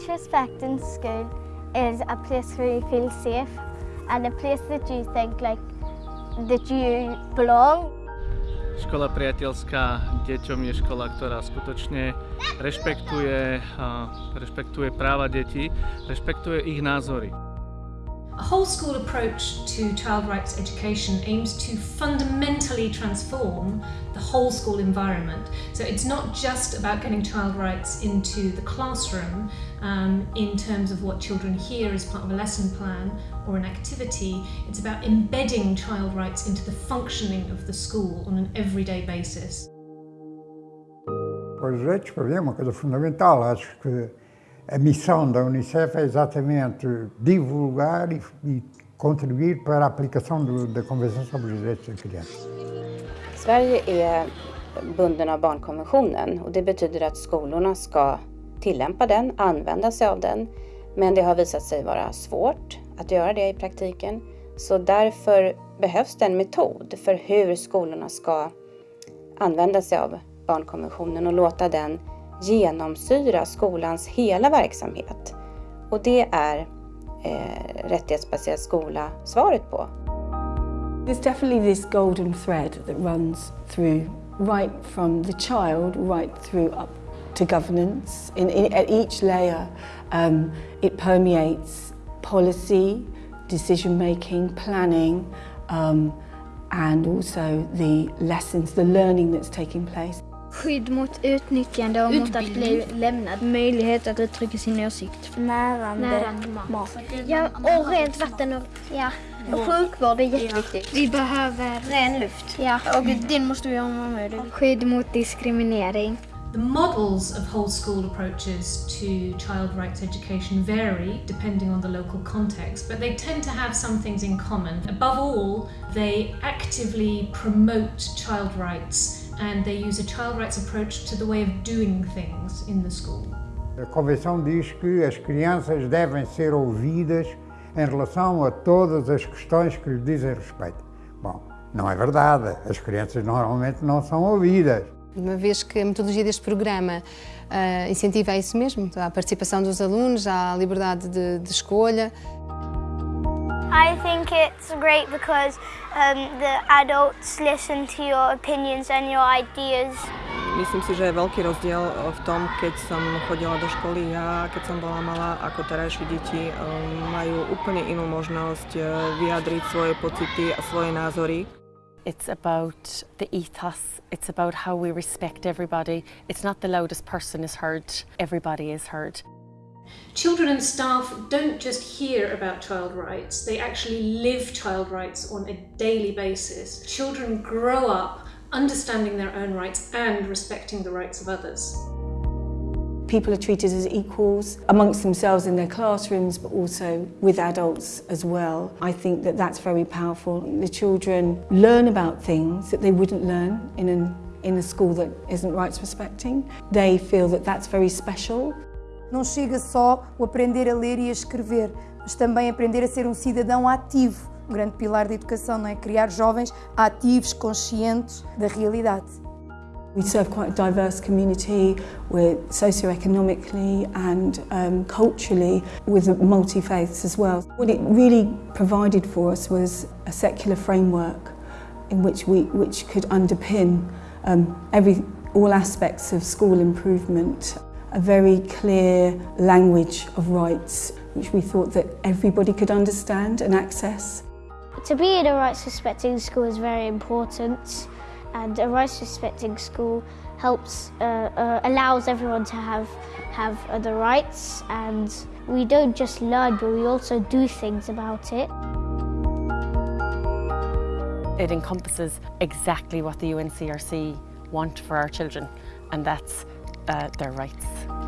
A right to respect in school is a place where you feel safe and a place that you think like that you belong. Škola priateľská deťom je škola, ktorá skutočne rešpektuje, rešpektuje práva detí, rešpektuje ich názory. A whole school approach to child rights education aims to fundamentally transform the whole school environment. So it's not just about getting child rights into the classroom um, in terms of what children hear as part of a lesson plan or an activity, it's about embedding child rights into the functioning of the school on an everyday basis. Para é uma coisa fundamental. Acho que Eh, a missão da Unicef é exatamente divulgar e, e contribuir para a aplicação do, da Convenção sobre os Direitos da Criança. Sverige är bunden av barnkonventionen och det betyder att skolorna ska tillämpa den, använda sig av den. Men det har visat sig vara svårt att göra det i praktiken. Så därför behövs det en metod för hur skolorna ska använda sig av barnkonventionen och låta den genomsyra skolans hela verksamhet. Och det är eh, rättighetsbaserad skola svaret på. There's definitely this golden thread that runs through right from the child right through up to governance. In, in, at each layer um, it permeates policy, decision making, planning um, and also the lessons, the learning that's taking place. Skydd mot utnyttjande och mot att bli lämnad. Möjlighet att uttrycka sin åsikt. Närande, Närande mat. Ja, och rent vatten och, ja. och sjukvård är jätteviktigt. Vi behöver Ren luft. Ja, och den måste vi ha med. Skydd mot diskriminering. The models of whole school approaches to child rights education vary depending on the local context, but they tend to have some things in common. Above all, they actively promote child rights and they use a child rights approach to the way of doing things in the school. A Convenção diz que as crianças devem ser ouvidas em relação a todas as questões que lhe dizem respeito. Bom, não é verdade. As crianças normalmente não são ouvidas. Uma vez que a metodologia deste programa uh, incentiva isso mesmo, a participação dos alunos, a liberdade de, de escolha. I think it's great because um, the adults listen to your opinions and your ideas. Myslím si, že je veľký rozdiel v tom, keď som chodila do školy ja, keď som bola malá, ako terajšie deti majú úplne inú možnosť vyjadriť svoje pocity a svoje názory. It's about the ethos, it's about how we respect everybody. It's not the loudest person is heard, everybody is heard. Children and staff don't just hear about child rights, they actually live child rights on a daily basis. Children grow up understanding their own rights and respecting the rights of others. People are treated as equals amongst themselves in their classrooms but also with adults as well. I think that that's very powerful. The children learn about things that they wouldn't learn in, an, in a school that isn't rights respecting. They feel that that's very special. Não chega só o aprender a ler e a escrever, mas também aprender a ser um cidadão ativo. Um grande pilar da educação, não é? Criar jovens ativos, conscientes da realidade. We serve quite a diverse community, we're socioeconomically and um, culturally with multi-faiths as well. What it really provided for us was a secular framework in which we which could underpin um, every all aspects of school improvement a very clear language of rights which we thought that everybody could understand and access. To be in a rights respecting school is very important and a rights respecting school helps uh, uh, allows everyone to have have uh, the rights and we don't just learn but we also do things about it. It encompasses exactly what the UNCRC want for our children and that's uh, their rights.